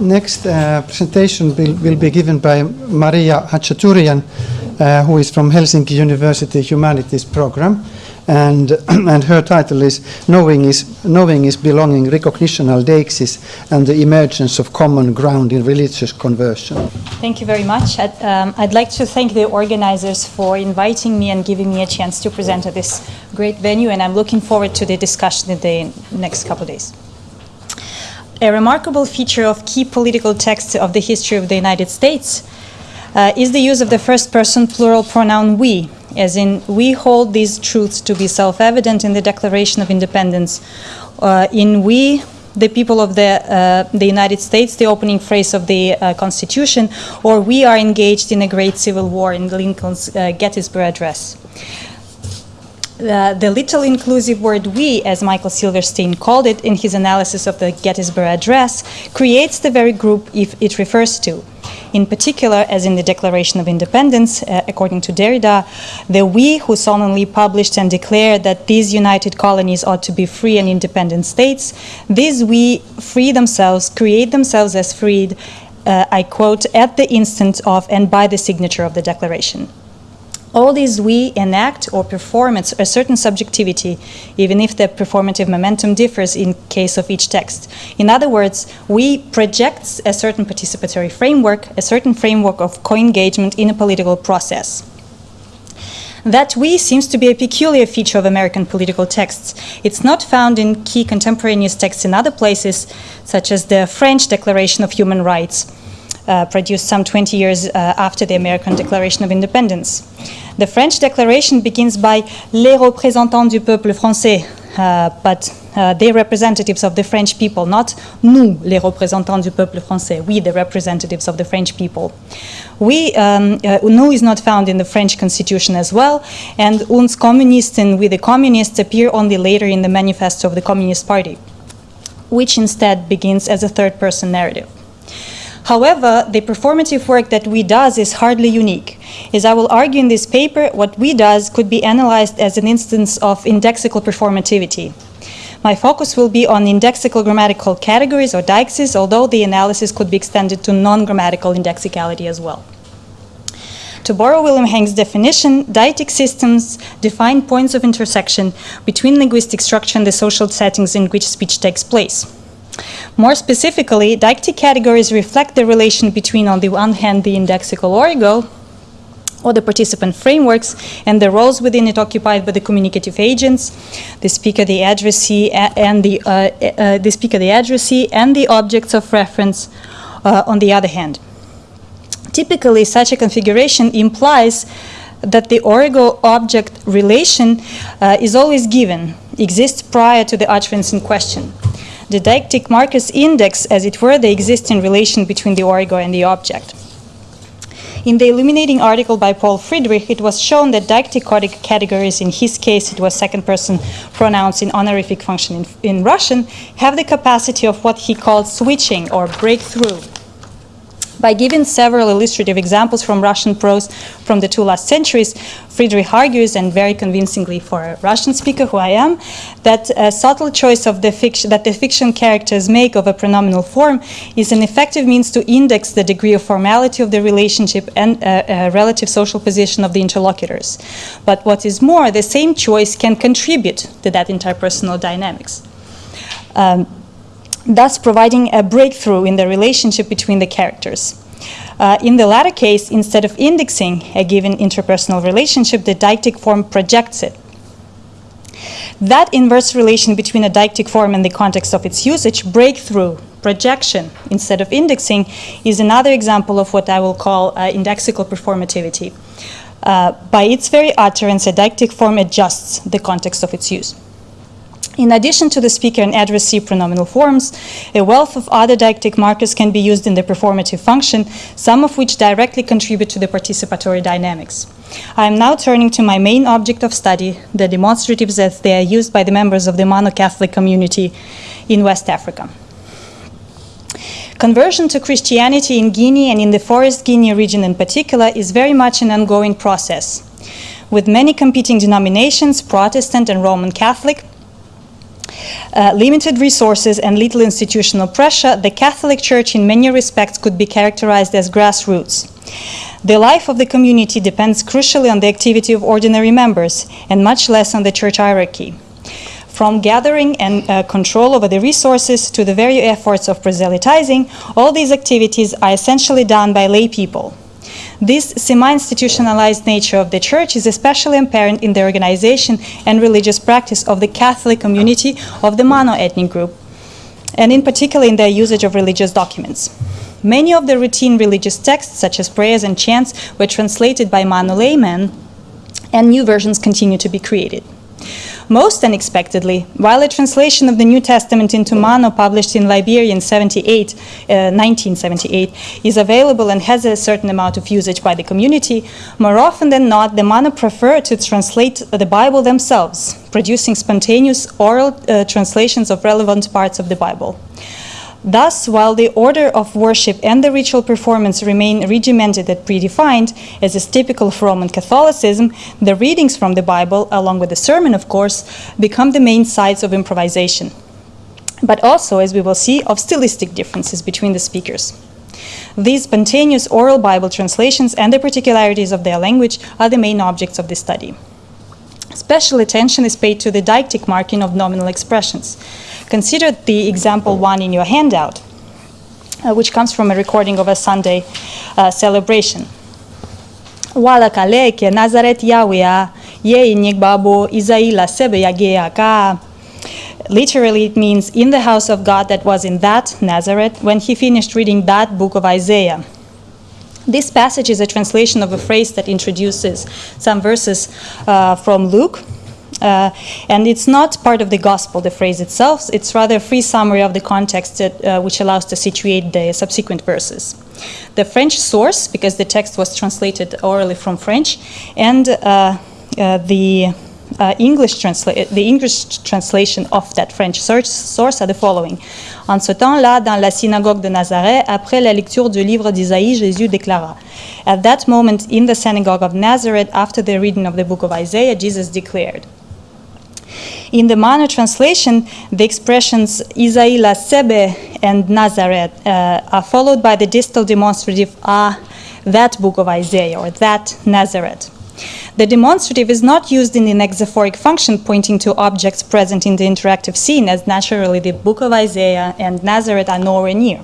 next uh, presentation will, will be given by Maria Khachaturyan, uh, who is from Helsinki University Humanities Program. And, and her title is Knowing is, Knowing is Belonging, Recognitional Deixis, and the Emergence of Common Ground in Religious Conversion. Thank you very much. I'd, um, I'd like to thank the organizers for inviting me and giving me a chance to present at this great venue, and I'm looking forward to the discussion in the next couple of days. A remarkable feature of key political texts of the history of the United States uh, is the use of the first person plural pronoun we, as in, we hold these truths to be self evident in the Declaration of Independence. Uh, in we, the people of the, uh, the United States, the opening phrase of the uh, Constitution, or we are engaged in a great civil war in Lincoln's uh, Gettysburg Address. Uh, the little inclusive word we, as Michael Silverstein called it in his analysis of the Gettysburg Address, creates the very group it refers to. In particular, as in the Declaration of Independence, uh, according to Derrida, the we who solemnly published and declared that these united colonies ought to be free and independent states, these we free themselves, create themselves as freed, uh, I quote, at the instant of and by the signature of the Declaration. All these we enact or perform a certain subjectivity, even if the performative momentum differs in case of each text. In other words, we project a certain participatory framework, a certain framework of co-engagement in a political process. That we seems to be a peculiar feature of American political texts. It's not found in key contemporaneous texts in other places, such as the French Declaration of Human Rights, uh, produced some 20 years uh, after the American Declaration of Independence. The French Declaration begins by les représentants du peuple français, uh, but uh, they representatives of the French people, not nous, les représentants du peuple français, we, the representatives of the French people. We, um, uh, nous is not found in the French constitution as well, and uns Kommunisten, we the communists, appear only later in the manifesto of the Communist Party, which instead begins as a third person narrative. However, the performative work that we does is hardly unique. As I will argue in this paper, what we does could be analyzed as an instance of indexical performativity. My focus will be on indexical grammatical categories or deixis, although the analysis could be extended to non-grammatical indexicality as well. To borrow William Hanks' definition, deictic systems define points of intersection between linguistic structure and the social settings in which speech takes place. More specifically, deictic categories reflect the relation between, on the one hand, the indexical origo, or the participant frameworks and the roles within it occupied by the communicative agents, the speaker, the addressee, and the, uh, uh, the speaker, the addressee, and the objects of reference uh, on the other hand. Typically, such a configuration implies that the origo-object relation uh, is always given, exists prior to the utterance in question. The deictic markers index, as it were, the existing relation between the origo and the object. In the illuminating article by Paul Friedrich, it was shown that deictic categories, in his case it was second person pronouns in honorific function in, in Russian, have the capacity of what he called switching or breakthrough by giving several illustrative examples from Russian prose from the two last centuries, Friedrich argues, and very convincingly for a Russian speaker who I am, that a subtle choice of the fiction that the fiction characters make of a pronominal form is an effective means to index the degree of formality of the relationship and uh, uh, relative social position of the interlocutors. But what is more, the same choice can contribute to that interpersonal dynamics. Um, thus providing a breakthrough in the relationship between the characters. Uh, in the latter case, instead of indexing a given interpersonal relationship, the deictic form projects it. That inverse relation between a deictic form and the context of its usage, breakthrough, projection, instead of indexing, is another example of what I will call uh, indexical performativity. Uh, by its very utterance, a deictic form adjusts the context of its use. In addition to the speaker and addressee pronominal forms, a wealth of other deictic markers can be used in the performative function, some of which directly contribute to the participatory dynamics. I am now turning to my main object of study, the demonstratives as they are used by the members of the Mano-Catholic community in West Africa. Conversion to Christianity in Guinea and in the Forest Guinea region in particular is very much an ongoing process. With many competing denominations, Protestant and Roman Catholic, uh, limited resources and little institutional pressure, the Catholic Church in many respects could be characterized as grassroots. The life of the community depends crucially on the activity of ordinary members and much less on the church hierarchy. From gathering and uh, control over the resources to the very efforts of proselytizing, all these activities are essentially done by lay people. This semi-institutionalized nature of the church is especially apparent in the organization and religious practice of the Catholic community of the Mano-ethnic group, and in particular in their usage of religious documents. Many of the routine religious texts, such as prayers and chants, were translated by Mano laymen, and new versions continue to be created. Most unexpectedly, while a translation of the New Testament into Mano published in Liberia in 78, uh, 1978 is available and has a certain amount of usage by the community, more often than not, the Mano prefer to translate the Bible themselves, producing spontaneous oral uh, translations of relevant parts of the Bible. Thus, while the order of worship and the ritual performance remain regimented and predefined, as is typical of Roman Catholicism, the readings from the Bible, along with the sermon, of course, become the main sites of improvisation. But also, as we will see, of stylistic differences between the speakers. These spontaneous oral Bible translations and the particularities of their language are the main objects of the study. Special attention is paid to the deictic marking of nominal expressions. Consider the example one in your handout, uh, which comes from a recording of a Sunday uh, celebration. Wala kaleke Nazaret Yahweh ye Isaila sebe ka. Literally, it means in the house of God that was in that Nazareth when he finished reading that book of Isaiah. This passage is a translation of a phrase that introduces some verses uh, from Luke. Uh, and it's not part of the gospel, the phrase itself. It's rather a free summary of the context that, uh, which allows to situate the subsequent verses. The French source, because the text was translated orally from French, and uh, uh, the uh, English the English translation of that French source are the following. En ce temps-là, dans la synagogue de Nazareth, après la lecture du livre d'Isaïe, Jésus déclara. At that moment, in the synagogue of Nazareth, after the reading of the book of Isaiah, Jesus declared. In the Mano translation, the expressions Isaïla Sebe and Nazareth uh, are followed by the distal demonstrative Ah, that book of Isaiah, or that Nazareth. The demonstrative is not used in an exophoric function pointing to objects present in the interactive scene, as naturally the Book of Isaiah and Nazareth are nowhere near.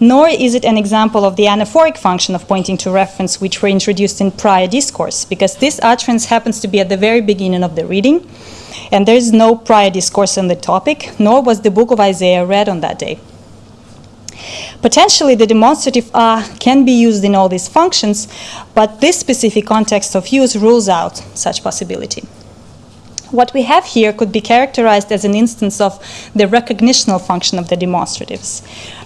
Nor is it an example of the anaphoric function of pointing to reference which were introduced in prior discourse, because this utterance happens to be at the very beginning of the reading, and there is no prior discourse on the topic, nor was the Book of Isaiah read on that day. Potentially, the demonstrative ah can be used in all these functions, but this specific context of use rules out such possibility. What we have here could be characterized as an instance of the recognitional function of the demonstratives.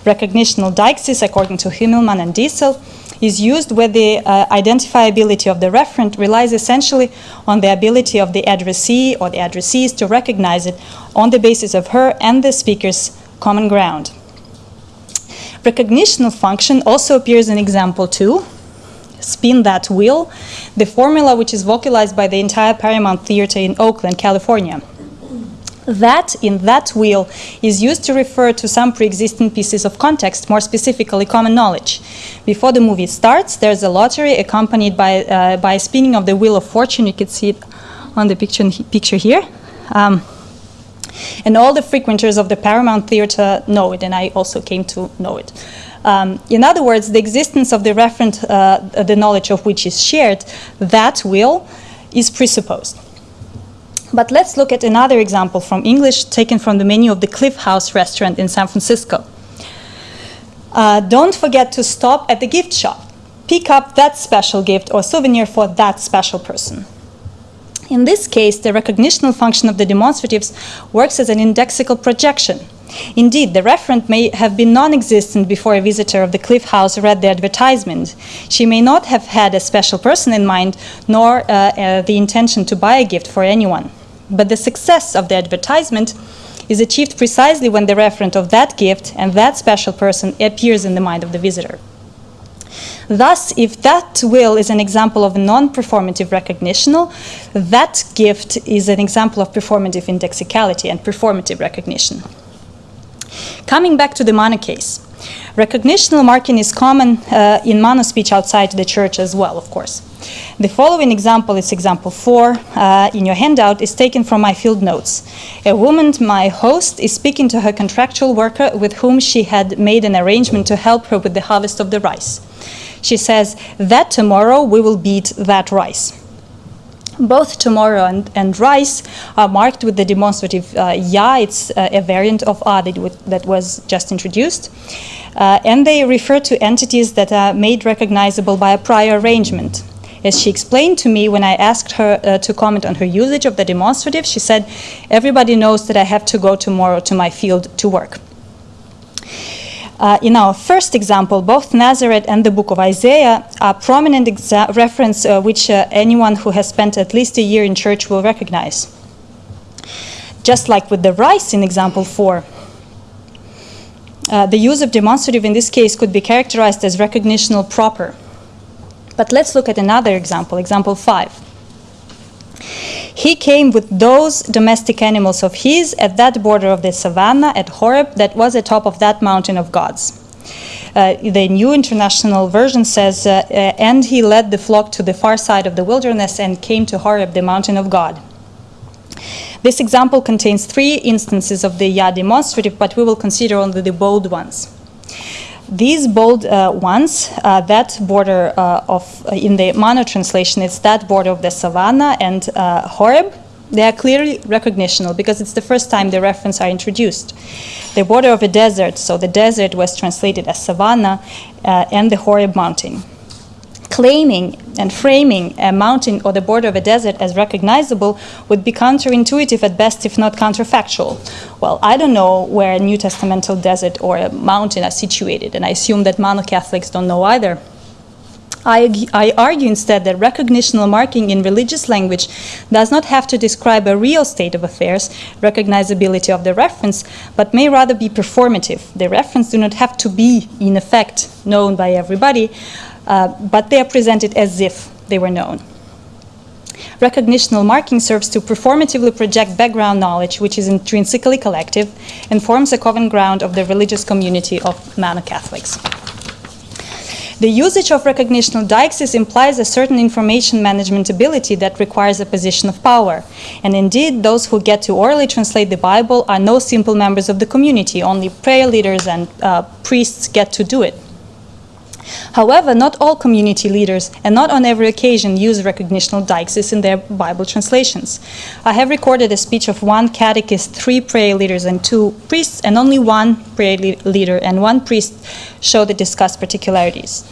Recognitional deixis, according to Himmelmann and Diessel, is used where the uh, identifiability of the referent relies essentially on the ability of the addressee or the addressees to recognize it on the basis of her and the speaker's common ground. Recognitional function also appears in example 2, spin that wheel, the formula which is vocalized by the entire Paramount Theater in Oakland, California. That in that wheel is used to refer to some pre-existing pieces of context, more specifically common knowledge. Before the movie starts, there's a lottery accompanied by, uh, by spinning of the wheel of fortune. You can see it on the picture, picture here. Um, and all the frequenters of the Paramount Theater know it, and I also came to know it. Um, in other words, the existence of the referent, uh, the knowledge of which is shared, that will is presupposed. But let's look at another example from English taken from the menu of the Cliff House restaurant in San Francisco. Uh, don't forget to stop at the gift shop. Pick up that special gift or souvenir for that special person. In this case, the recognitional function of the demonstratives works as an indexical projection. Indeed, the referent may have been non existent before a visitor of the Cliff House read the advertisement. She may not have had a special person in mind, nor uh, uh, the intention to buy a gift for anyone. But the success of the advertisement is achieved precisely when the referent of that gift and that special person appears in the mind of the visitor. Thus, if that will is an example of non-performative recognitional, that gift is an example of performative indexicality and performative recognition. Coming back to the Mano case, recognitional marking is common uh, in Mano speech outside the church as well, of course. The following example is example four uh, in your handout is taken from my field notes. A woman, my host, is speaking to her contractual worker with whom she had made an arrangement to help her with the harvest of the rice. She says that tomorrow we will beat that rice. Both tomorrow and, and rice are marked with the demonstrative uh, ya, it's uh, a variant of a that, that was just introduced. Uh, and they refer to entities that are made recognizable by a prior arrangement. As she explained to me when I asked her uh, to comment on her usage of the demonstrative, she said, Everybody knows that I have to go tomorrow to my field to work. Uh, in our first example, both Nazareth and the book of Isaiah are prominent reference uh, which uh, anyone who has spent at least a year in church will recognize. Just like with the rice in example 4, uh, the use of demonstrative in this case could be characterized as recognitional proper. But let's look at another example, example 5. He came with those domestic animals of his at that border of the savannah at Horeb that was atop of that mountain of gods. Uh, the New International Version says, uh, uh, and he led the flock to the far side of the wilderness and came to Horeb, the mountain of God. This example contains three instances of the Ya demonstrative, but we will consider only the bold ones. These bold uh, ones, uh, that border uh, of, in the Mano translation, it's that border of the savannah and Horeb. They are clearly recognitional because it's the first time the reference are introduced. The border of a desert, so the desert was translated as savannah uh, and the Horeb mountain claiming and framing a mountain or the border of a desert as recognizable would be counterintuitive at best, if not counterfactual. Well, I don't know where a New Testamental desert or a mountain are situated, and I assume that Mano Catholics don't know either. I, I, argue instead that recognitional marking in religious language does not have to describe a real state of affairs, recognizability of the reference, but may rather be performative. The reference do not have to be, in effect, known by everybody, uh, but they are presented as if they were known. Recognitional marking serves to performatively project background knowledge, which is intrinsically collective and forms a common ground of the religious community of Mano Catholics. The usage of recognitional deixis implies a certain information management ability that requires a position of power. And indeed, those who get to orally translate the Bible are no simple members of the community, only prayer leaders and uh, priests get to do it. However, not all community leaders and not on every occasion use recognitional deixis in their Bible translations. I have recorded a speech of one catechist, three prayer leaders, and two priests, and only one prayer leader and one priest show the discussed particularities.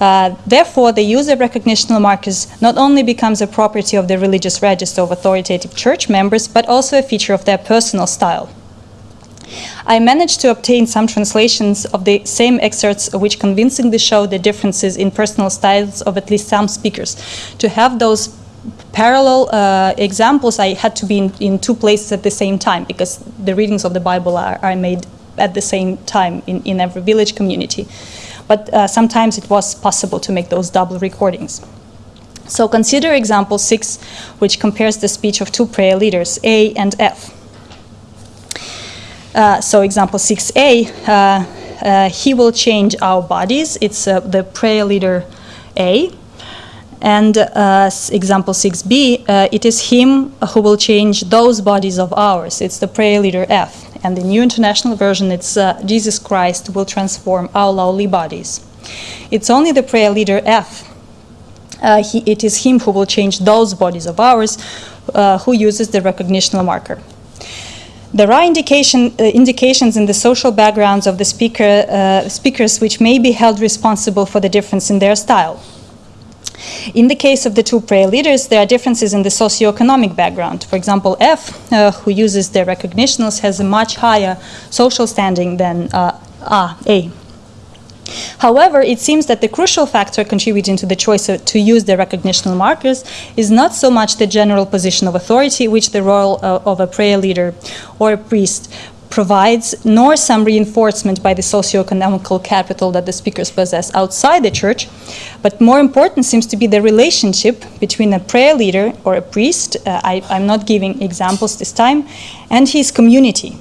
Uh, therefore, the use of recognitional markers not only becomes a property of the religious register of authoritative church members, but also a feature of their personal style. I managed to obtain some translations of the same excerpts which convincingly show the differences in personal styles of at least some speakers. To have those parallel uh, examples, I had to be in, in, two places at the same time because the readings of the Bible are, are made at the same time in, in every village community. But uh, sometimes it was possible to make those double recordings. So consider example six, which compares the speech of two prayer leaders, A and F. Uh, so example 6a, uh, uh, he will change our bodies. It's uh, the prayer leader A. And uh, example 6b, uh, it is him who will change those bodies of ours. It's the prayer leader F. And the New International Version, it's Jesus Christ will transform our lowly bodies. It's only the prayer leader F. He, it is him who will change those bodies of ours who uses the recognitional marker. There are indication, uh, indications in the social backgrounds of the speaker, uh, speakers which may be held responsible for the difference in their style. In the case of the two prayer leaders, there are differences in the socioeconomic background. For example, F, uh, who uses the recognitionals, has a much higher social standing than uh, A, A. However, it seems that the crucial factor contributing to the choice to use the recognitional markers is not so much the general position of authority, which the role uh, of a prayer leader or a priest, provides, nor some reinforcement by the socio-economical capital that the speakers possess outside the church, but more important seems to be the relationship between a prayer leader or a priest, uh, I, I'm not giving examples this time, and his community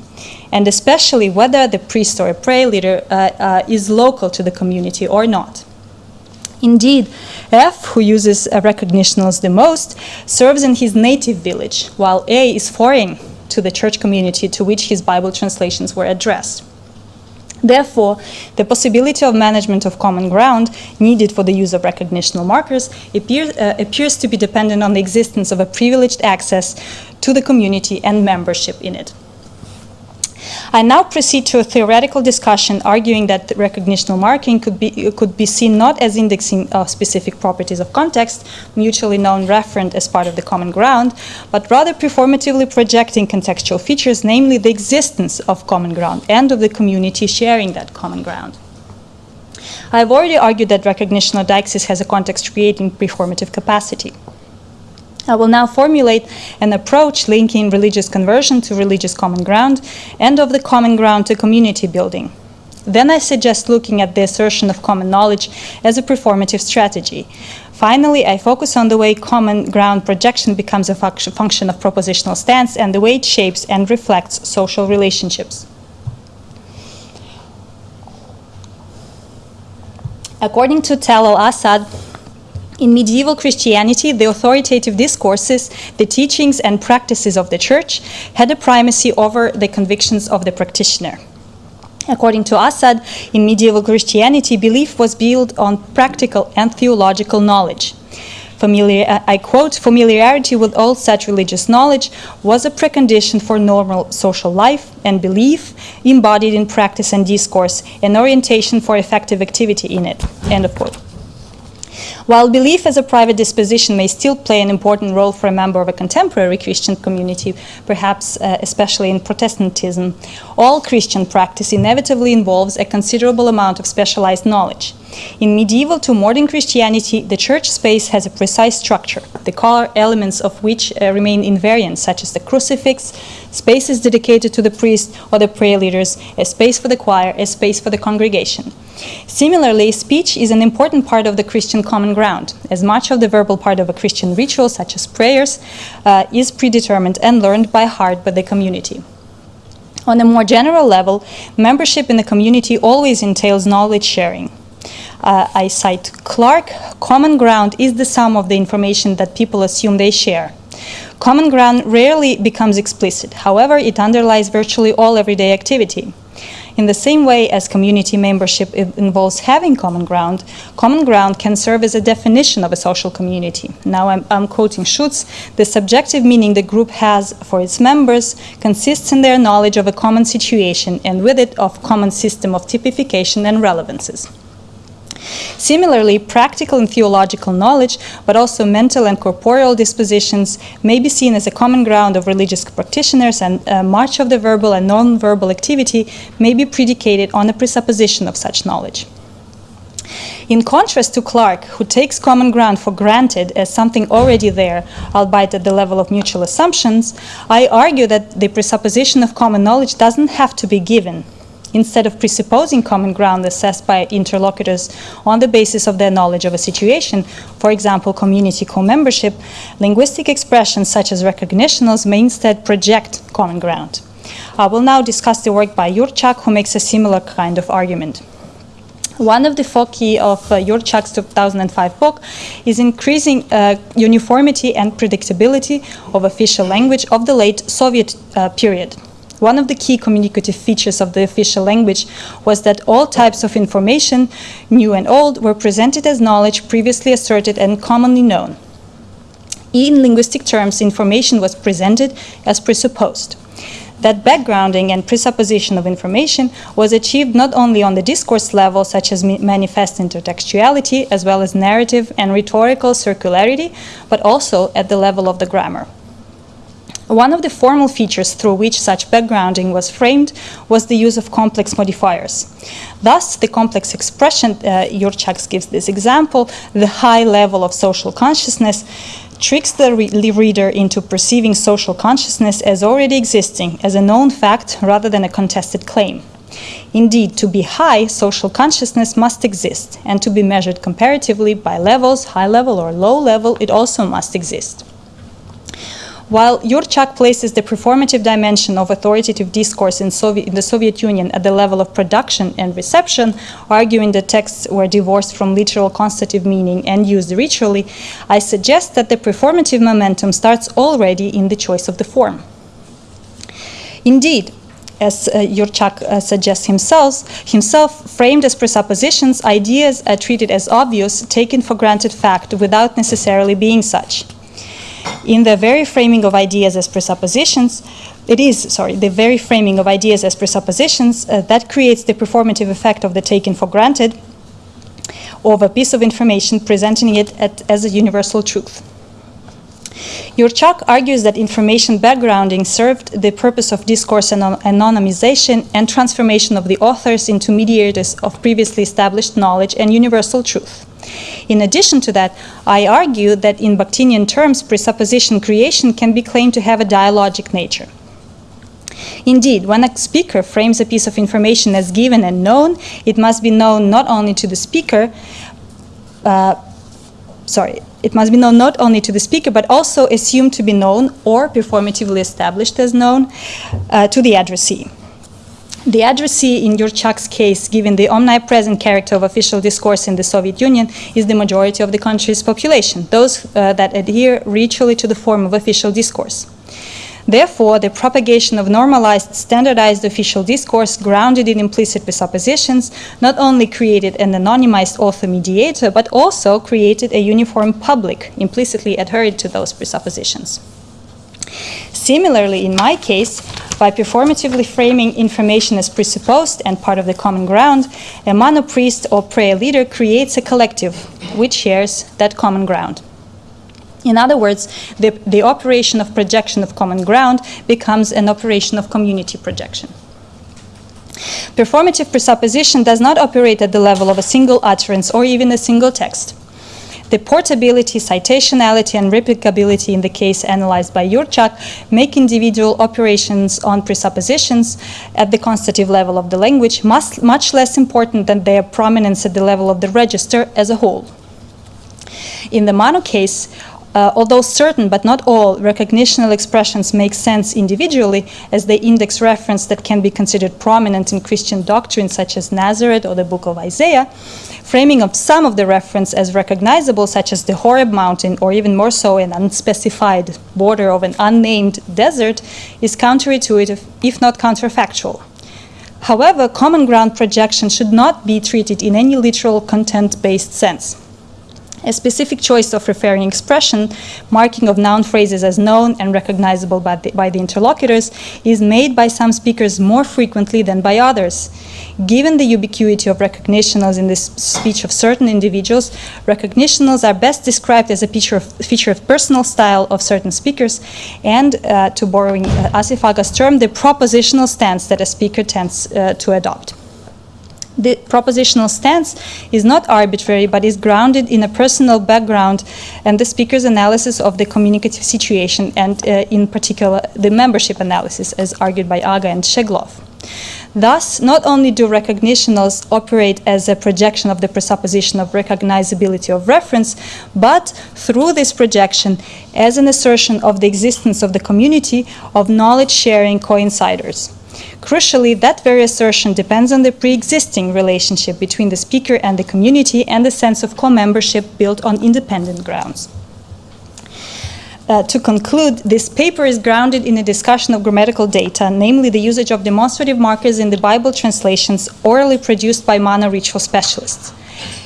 and especially whether the priest or a prayer leader uh, uh, is local to the community or not. Indeed, F, who uses recognitionals the most, serves in his native village, while A is foreign to the church community to which his Bible translations were addressed. Therefore, the possibility of management of common ground needed for the use of recognitional markers uh, appears to be dependent on the existence of a privileged access to the community and membership in it. I now proceed to a theoretical discussion arguing that recognitional marking could be, could be seen not as indexing of specific properties of context, mutually known referent as part of the common ground, but rather performatively projecting contextual features, namely the existence of common ground and of the community sharing that common ground. I have already argued that recognitional deixis has a context creating performative capacity. I will now formulate an approach linking religious conversion to religious common ground and of the common ground to community building. Then I suggest looking at the assertion of common knowledge as a performative strategy. Finally, I focus on the way common ground projection becomes a function of propositional stance and the way it shapes and reflects social relationships. According to Talal Asad, in medieval Christianity, the authoritative discourses, the teachings and practices of the church had a primacy over the convictions of the practitioner. According to Asad, in medieval Christianity, belief was built on practical and theological knowledge. Familiar, uh, I quote, familiarity with all such religious knowledge was a precondition for normal social life and belief embodied in practice and discourse, an orientation for effective activity in it, end of quote. While belief as a private disposition may still play an important role for a member of a contemporary Christian community, perhaps uh, especially in Protestantism, all Christian practice inevitably involves a considerable amount of specialized knowledge. In medieval to modern Christianity, the church space has a precise structure, the core elements of which uh, remain invariant, such as the crucifix, spaces dedicated to the priest or the prayer leaders, a space for the choir, a space for the congregation. Similarly, speech is an important part of the Christian common ground, as much of the verbal part of a Christian ritual, such as prayers, uh, is predetermined and learned by heart by the community. On a more general level, membership in the community always entails knowledge sharing. Uh, I cite Clark, common ground is the sum of the information that people assume they share. Common ground rarely becomes explicit, however, it underlies virtually all everyday activity. In the same way as community membership involves having common ground, common ground can serve as a definition of a social community. Now I'm, I'm quoting Schutz, the subjective meaning the group has for its members consists in their knowledge of a common situation and with it of common system of typification and relevances. Similarly, practical and theological knowledge, but also mental and corporeal dispositions may be seen as a common ground of religious practitioners and uh, much of the verbal and non-verbal activity may be predicated on a presupposition of such knowledge. In contrast to Clark, who takes common ground for granted as something already there, albeit at the level of mutual assumptions, I argue that the presupposition of common knowledge doesn't have to be given, Instead of presupposing common ground assessed by interlocutors on the basis of their knowledge of a situation, for example, community co-membership, linguistic expressions such as recognitionals may instead project common ground. I will now discuss the work by Yurchak, who makes a similar kind of argument. One of the foci of uh, Yurchak's 2005 book is increasing uh, uniformity and predictability of official language of the late Soviet uh, period. One of the key communicative features of the official language was that all types of information, new and old, were presented as knowledge previously asserted and commonly known. In linguistic terms, information was presented as presupposed. That backgrounding and presupposition of information was achieved not only on the discourse level, such as manifest intertextuality, as well as narrative and rhetorical circularity, but also at the level of the grammar. One of the formal features through which such backgrounding was framed was the use of complex modifiers. Thus, the complex expression, uh, Jurčags gives this example, the high level of social consciousness, tricks the re reader into perceiving social consciousness as already existing, as a known fact rather than a contested claim. Indeed, to be high, social consciousness must exist, and to be measured comparatively by levels, high level or low level, it also must exist. While Yurchak places the performative dimension of authoritative discourse in, Soviet, in, the Soviet Union at the level of production and reception, arguing that texts were divorced from literal constitutive meaning and used ritually, I suggest that the performative momentum starts already in the choice of the form. Indeed, as uh, Yurchak uh, suggests himself, himself, framed as presuppositions, ideas are treated as obvious, taken for granted fact without necessarily being such in the very framing of ideas as presuppositions, it is, sorry, the very framing of ideas as presuppositions uh, that creates the performative effect of the taken for granted of a piece of information, presenting it at, as a universal truth. Yurchak argues that information backgrounding served the purpose of discourse anonymization and transformation of the authors into mediators of previously established knowledge and universal truth. In addition to that, I argue that in Bakhtinian terms, presupposition creation can be claimed to have a dialogic nature. Indeed, when a speaker frames a piece of information as given and known, it must be known not only to the speaker, uh, sorry, it must be known not only to the speaker, but also assumed to be known or performatively established as known uh, to the addressee. The addressee in Yurchak's case, given the omnipresent character of official discourse in the Soviet Union, is the majority of the country's population, those uh, that adhere ritually to the form of official discourse. Therefore, the propagation of normalized, standardized official discourse grounded in implicit presuppositions not only created an anonymized author mediator, but also created a uniform public implicitly adhered to those presuppositions. Similarly, in my case, by performatively framing information as presupposed and part of the common ground, a Mano priest or prayer leader creates a collective which shares that common ground. In other words, the, the operation of projection of common ground becomes an operation of community projection. Performative presupposition does not operate at the level of a single utterance or even a single text. The portability, citationality, and replicability in the case analyzed by Yurchak make individual operations on presuppositions at the constitutive level of the language much, much less important than their prominence at the level of the register as a whole. In the Mano case, uh, although certain but not all recognitional expressions make sense individually as they index reference that can be considered prominent in Christian doctrine such as Nazareth or the book of Isaiah, framing of some of the reference as recognizable such as the Horeb mountain or even more so an unspecified border of an unnamed desert is counterintuitive if not counterfactual. However, common ground projection should not be treated in any literal content-based sense. A specific choice of referring expression, marking of noun phrases as known and recognizable by the, by the, interlocutors, is made by some speakers more frequently than by others. Given the ubiquity of recognitionals in the speech of certain individuals, recognitionals are best described as a feature of, feature of personal style of certain speakers and, uh, to borrowing uh, Asif Agha's term, the propositional stance that a speaker tends uh, to adopt the propositional stance is not arbitrary but is grounded in a personal background and the speaker's analysis of the communicative situation and uh, in particular the membership analysis as argued by Agha and Schegloff. Thus, not only do recognitionals operate as a projection of the presupposition of recognizability of reference, but through this projection as an assertion of the existence of the community of knowledge-sharing coinciders. Crucially, that very assertion depends on the pre-existing relationship between the speaker and the community and the sense of co-membership built on independent grounds. Uh, to conclude, this paper is grounded in a discussion of grammatical data, namely the usage of demonstrative markers in the Bible translations orally produced by Mano ritual specialists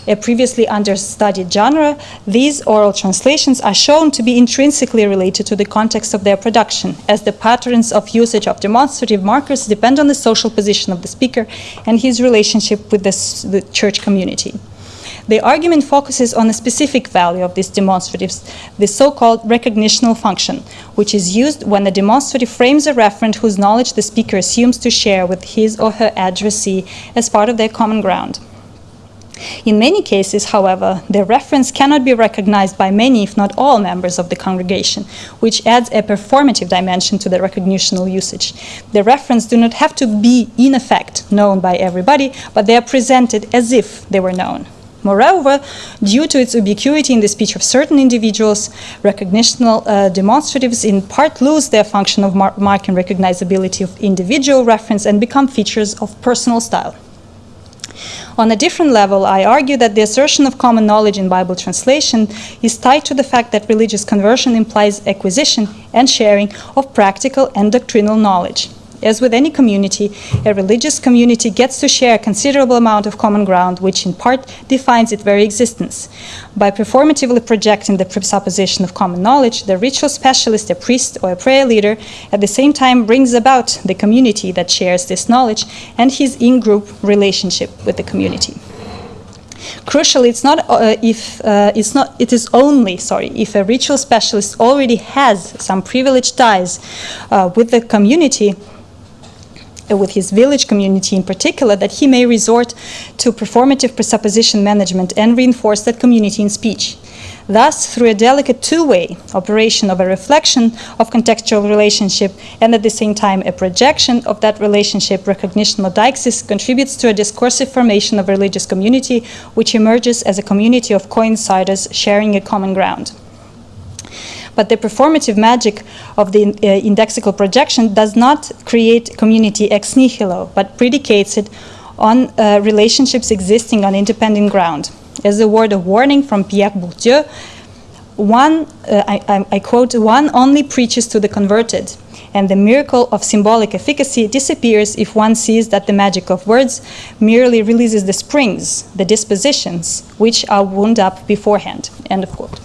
a previously understudied genre, these oral translations are shown to be intrinsically related to the context of their production, as the patterns of usage of demonstrative markers depend on the social position of the speaker and his relationship with the, the church community. The argument focuses on the specific value of these demonstratives, the so-called recognitional function, which is used when the demonstrative frames a referent whose knowledge the speaker assumes to share with his or her addressee as part of their common ground. In many cases, however, the reference cannot be recognized by many, if not all, members of the congregation, which adds a performative dimension to the recognitional usage. The reference do not have to be, in effect, known by everybody, but they are presented as if they were known. Moreover, due to its ubiquity in the speech of certain individuals, recognitional uh, demonstratives in part lose their function of mar marking recognizability of individual reference and become features of personal style. On a different level, I argue that the assertion of common knowledge in Bible translation is tied to the fact that religious conversion implies acquisition and sharing of practical and doctrinal knowledge. As with any community, a religious community gets to share a considerable amount of common ground, which in part defines its very existence. By performatively projecting the presupposition of common knowledge, the ritual specialist, a priest, or a prayer leader at the same time brings about the community that shares this knowledge and his in group relationship with the community. Crucially, it's not uh, if uh, it's not. It is only sorry if a ritual specialist already has some privileged ties uh, with the community with his village community in particular, that he may resort to performative presupposition management and reinforce that community in speech. Thus, through a delicate two-way operation of a reflection of contextual relationship and at the same time a projection of that relationship, recognition of deixis contributes to a discursive formation of religious community which emerges as a community of coinciders sharing a common ground. But the performative magic of the uh, indexical projection does not create community ex nihilo, but predicates it on uh, relationships existing on independent ground. As a word of warning from Pierre Bourdieu, one, uh, I, I, quote, one only preaches to the converted, and the miracle of symbolic efficacy disappears if one sees that the magic of words merely releases the springs, the dispositions, which are wound up beforehand, end of quote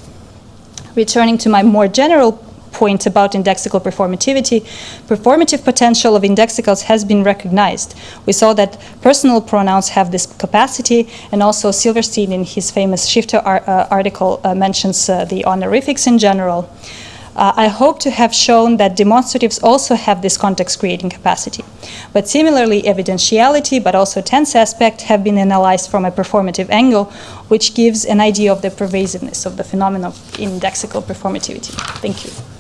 returning to my more general point about indexical performativity, performative potential of indexicals has been recognized. We saw that personal pronouns have this capacity, and also Silverstein in his famous Shifter ar uh, article uh, mentions uh, the honorifics in general. Uh, I hope to have shown that demonstratives also have this context creating capacity. But similarly, evidentiality, but also tense aspect have been analyzed from a performative angle, which gives an idea of the pervasiveness of the phenomenon of indexical performativity. Thank you.